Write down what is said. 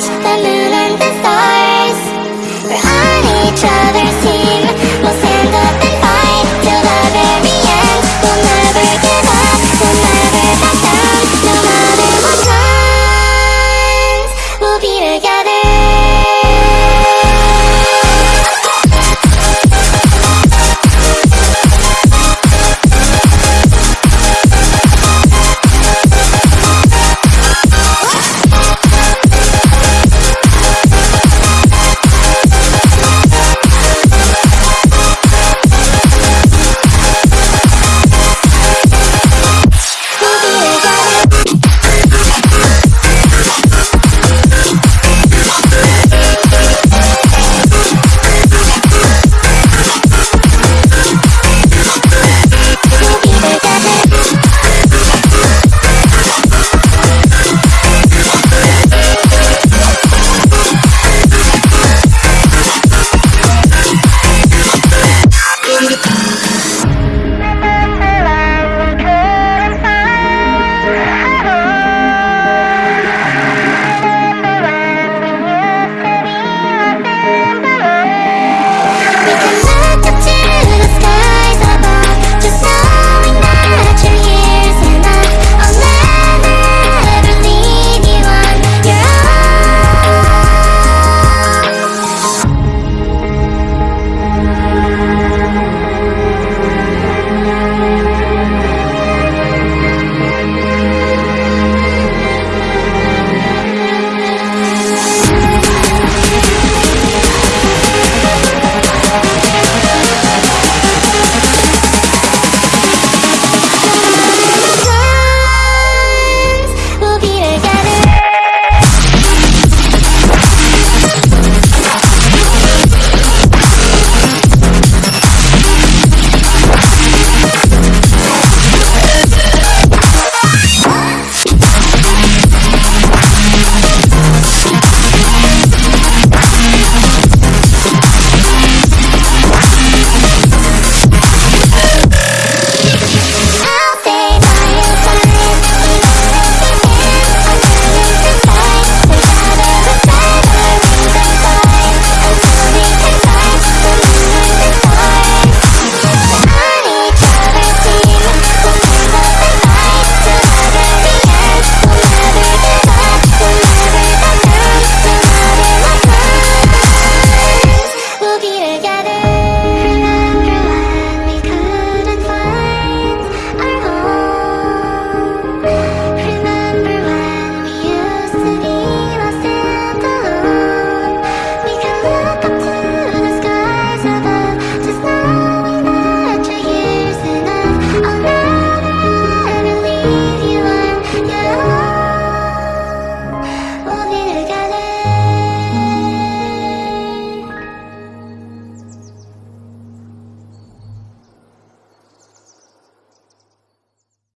can touch